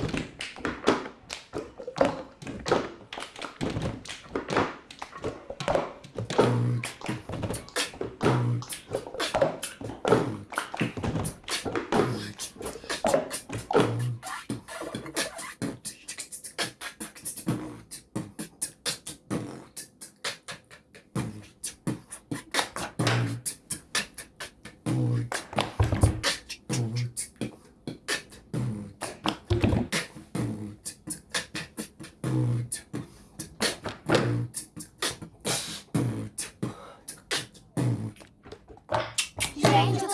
Okay. Gente,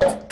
어?